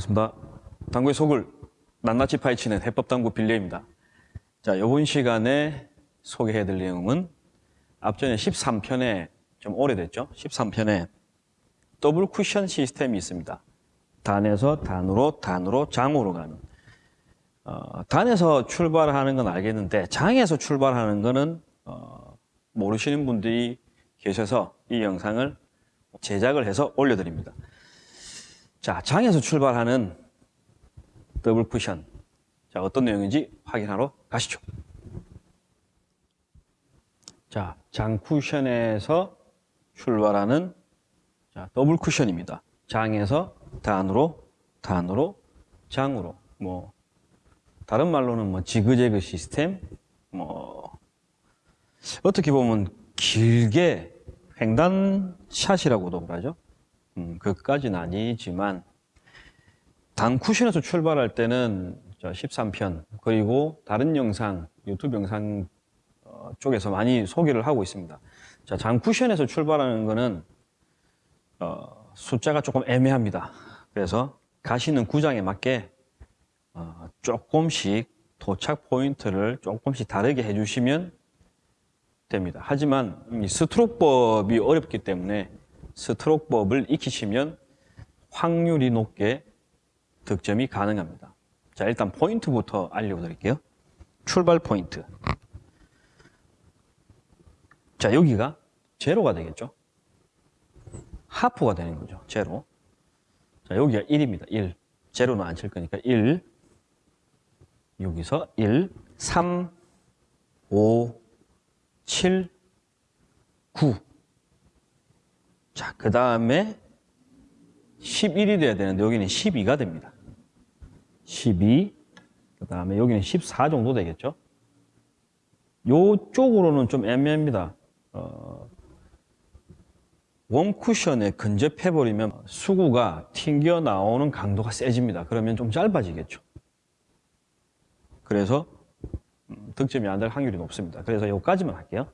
반갑습니다. 당구의 속을 낱낱이 파헤치는 해법당구 빌려입니다. 자, 이번 시간에 소개해드릴 내용은 앞전에 13편에 좀 오래됐죠? 13편에 더블 쿠션 시스템이 있습니다. 단에서 단으로, 단으로, 장으로 가는. 어, 단에서 출발하는 건 알겠는데 장에서 출발하는 거는 어, 모르시는 분들이 계셔서 이 영상을 제작을 해서 올려드립니다. 자, 장에서 출발하는 더블 쿠션. 자, 어떤 내용인지 확인하러 가시죠. 자, 장 쿠션에서 출발하는 자, 더블 쿠션입니다. 장에서 단으로, 단으로, 장으로. 뭐, 다른 말로는 뭐, 지그재그 시스템, 뭐, 어떻게 보면 길게 횡단샷이라고도 그러죠. 음, 그까지는 아니지만 단 쿠션에서 출발할 때는 13편 그리고 다른 영상 유튜브 영상 어, 쪽에서 많이 소개를 하고 있습니다. 자, 장 쿠션에서 출발하는 거는 어, 숫자가 조금 애매합니다. 그래서 가시는 구장에 맞게 어, 조금씩 도착 포인트를 조금씩 다르게 해주시면 됩니다. 하지만 이 스트로크법이 어렵기 때문에 스트로크법을 익히시면 확률이 높게 득점이 가능합니다. 자, 일단 포인트부터 알려드릴게요. 출발 포인트. 자, 여기가 제로가 되겠죠. 하프가 되는 거죠. 제로. 자, 여기가 1입니다. 1. 제로는 안 칠 거니까 1. 여기서 1, 3, 5, 7, 9. 자, 그 다음에 11이 돼야 되는데 여기는 12가 됩니다. 12. 그 다음에 여기는 14 정도 되겠죠. 요쪽으로는 좀 애매합니다. 어, 원 쿠션에 근접해버리면 수구가 튕겨 나오는 강도가 세집니다. 그러면 좀 짧아지겠죠. 그래서 음, 득점이 안 될 확률이 높습니다. 그래서 여기까지만 할게요.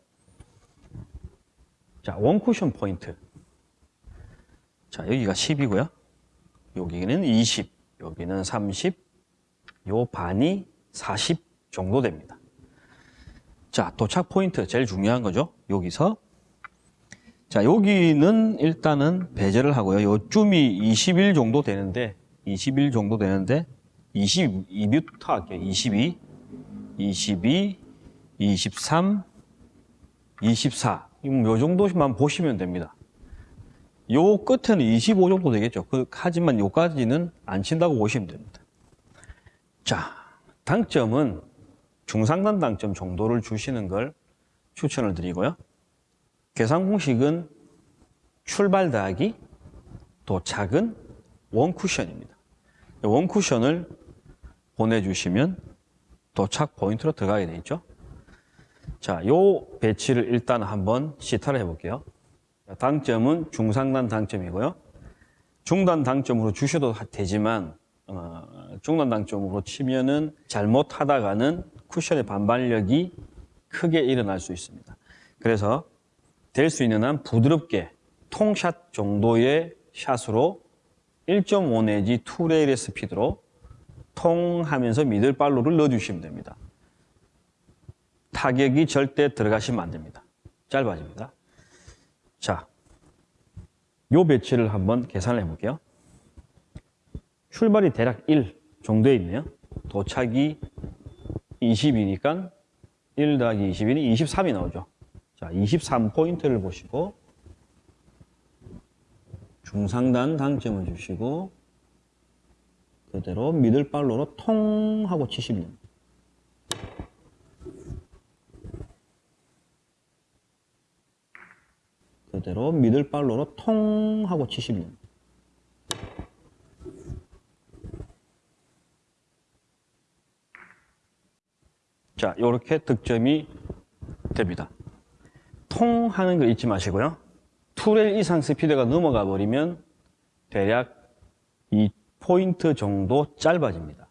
자, 원 쿠션 포인트. 자, 여기가 10이고요. 여기는 20, 여기는 30, 요 반이 40 정도 됩니다. 자, 도착 포인트 제일 중요한 거죠. 여기서 자, 여기는 일단은 배제를 하고요. 요쯤이 21 정도 되는데 21 정도 되는데 22부터 할게요. 22, 22, 23, 24. 요 정도만 보시면 됩니다. 요 끝에는 25 정도 되겠죠. 그, 하지만 요까지는 안 친다고 보시면 됩니다. 자, 당점은 중상단 당점 정도를 주시는 걸 추천을 드리고요. 계산 공식은 출발 더하기 도착은 원 쿠션입니다. 원 쿠션을 보내주시면 도착 포인트로 들어가게 돼 있죠. 자, 요 배치를 일단 한번 시타를 해볼게요. 당점은 중상단 당점이고요. 중단 당점으로 주셔도 되지만 어, 중단 당점으로 치면은 잘못하다가는 쿠션의 반발력이 크게 일어날 수 있습니다. 그래서 될 수 있는 한 부드럽게 통샷 정도의 샷으로 1.5 내지 2레일의 스피드로 통하면서 미들발로를 넣어주시면 됩니다. 타격이 절대 들어가시면 안 됩니다. 짧아집니다. 자, 요 배치를 한번 계산을 해볼게요. 출발이 대략 1 정도에 있네요. 도착이 20이니까 1 더하기 20이니 23이 나오죠. 자, 23포인트를 보시고 중상단 당점을 주시고 그대로 미들발로로 통 하고 치시면 됩니다. 그대로 미들발로로 통 하고 치시면. 자, 이렇게 득점이 됩니다. 통 하는 거 잊지 마시고요. 2레일 이상 스피드가 넘어가 버리면 대략 이 포인트 정도 짧아집니다.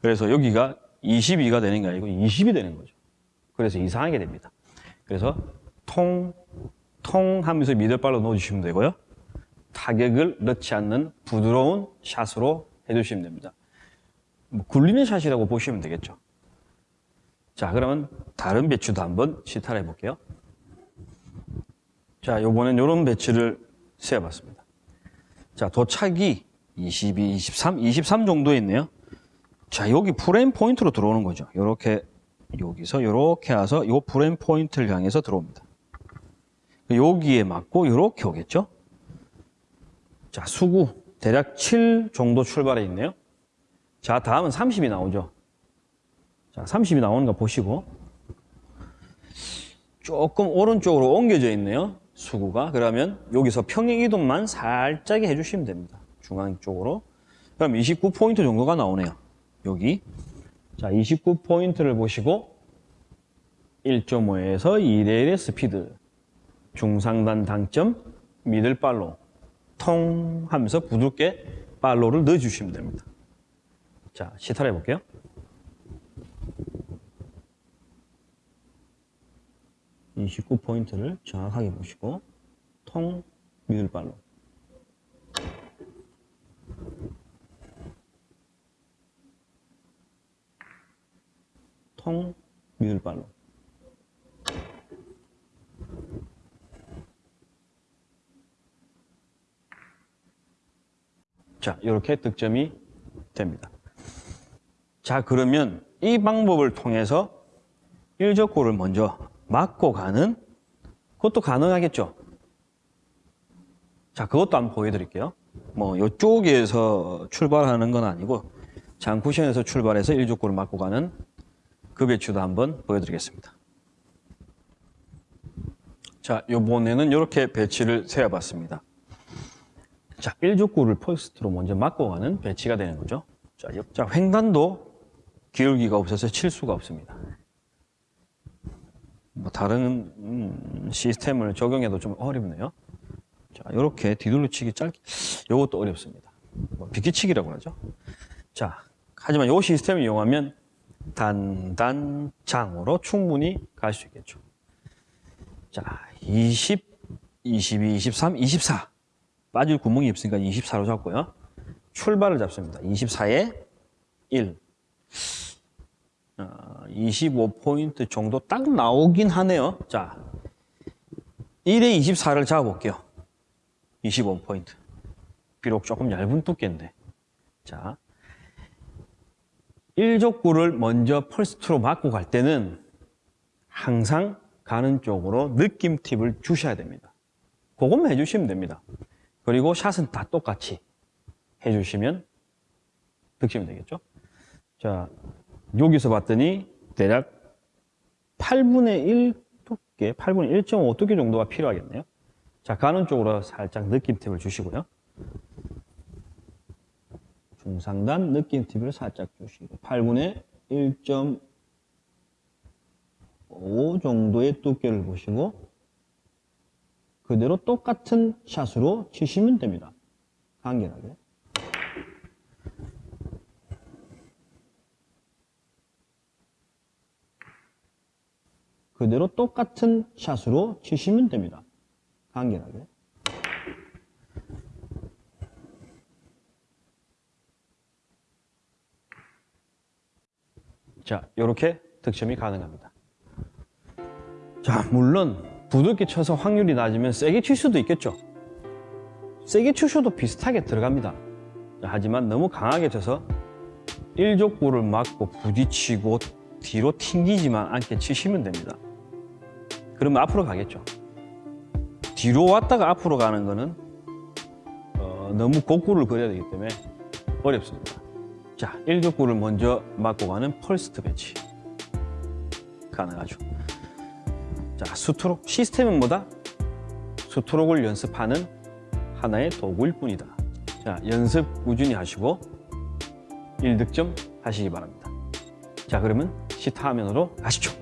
그래서 여기가 22가 되는 게 아니고 20이 되는 거죠. 그래서 이상하게 됩니다. 그래서 통, 통 하면서 미들발로 넣어주시면 되고요. 타격을 넣지 않는 부드러운 샷으로 해주시면 됩니다. 뭐 굴리는 샷이라고 보시면 되겠죠. 자, 그러면 다른 배추도 한번 시타를 해볼게요. 자, 요번엔 요런 배치를 세어봤습니다. 자, 도착이 22, 23, 23 정도에 있네요. 자, 여기 프레임 포인트로 들어오는 거죠. 요렇게, 여기서 요렇게 와서 요 프레임 포인트를 향해서 들어옵니다. 여기에 맞고 요렇게 오겠죠? 자, 수구 대략 7 정도 출발해 있네요. 자, 다음은 30이 나오죠. 자, 30이 나오는 거 보시고 조금 오른쪽으로 옮겨져 있네요. 수구가. 그러면 여기서 평행 이동만 살짝 해주시면 됩니다. 중앙 쪽으로. 그럼 29포인트 정도가 나오네요. 여기. 자, 29포인트를 보시고 1.5에서 2대1의 스피드. 중상단 당점, 미들 팔로. 통 하면서 부드럽게 팔로를 넣어주시면 됩니다. 자, 시타를 해볼게요. 이 19포인트를 정확하게 보시고 통 미들발로 통 미들발로 자 이렇게 득점이 됩니다 자 그러면 이 방법을 통해서 일적구를 먼저 맞고 가는 그것도 가능하겠죠. 자, 그것도 한번 보여드릴게요. 뭐 이쪽에서 출발하는 건 아니고 장쿠션에서 출발해서 일적구를 맞고 가는 그 배치도 한번 보여드리겠습니다. 자, 이번에는 이렇게 배치를 세워봤습니다. 자, 일적구를 first로 먼저 맞고 가는 배치가 되는 거죠. 자, 자 횡단도 기울기가 없어서 칠 수가 없습니다. 뭐 다른 음, 시스템을 적용해도 좀 어렵네요. 자, 이렇게 뒤돌려치기 짧게 이것도 어렵습니다. 뭐 비키치기라고 하죠. 자, 하지만 이 시스템을 이용하면 단단장으로 충분히 갈 수 있겠죠. 자, 20, 22, 23, 24 빠질 구멍이 없으니까 24로 잡고요. 출발을 잡습니다. 24에 1 25포인트 정도 딱 나오긴 하네요. 자, 1에 24를 잡아볼게요. 25포인트. 비록 조금 얇은 두께인데. 자, 1족구를 먼저 펄스트로 맞고 갈 때는 항상 가는 쪽으로 느낌 팁을 주셔야 됩니다. 그것만 해주시면 됩니다. 그리고 샷은 다 똑같이 해주시면 득점이 되겠죠. 자, 여기서 봤더니 대략 8분의 1 두께, 8분의 1.5 두께 정도가 필요하겠네요. 자, 가는 쪽으로 살짝 느낌 팁을 주시고요. 중상단 느낌 팁을 살짝 주시고 8분의 1.5 정도의 두께를 보시고 그대로 똑같은 샷으로 치시면 됩니다. 간결하게. 그대로 똑같은 샷으로 치시면 됩니다. 간결하게. 자, 이렇게 득점이 가능합니다. 자, 물론 부드럽게 쳐서 확률이 낮으면 세게 칠 수도 있겠죠. 세게 치셔도 비슷하게 들어갑니다. 자, 하지만 너무 강하게 쳐서 일족구를 맞고 부딪히고 뒤로 튕기지만 않게 치시면 됩니다. 그러면 앞으로 가겠죠. 뒤로 왔다가 앞으로 가는 거는 어, 너무 곡구를 그려야 되기 때문에 어렵습니다. 자, 1족구를 먼저 맞고 가는 펄스트 배치 가능하죠. 자, 스트록 시스템은 뭐다? 스트록을 연습하는 하나의 도구일 뿐이다. 자, 연습 꾸준히 하시고 1득점 하시기 바랍니다. 자, 그러면 시타 화면으로 가시죠.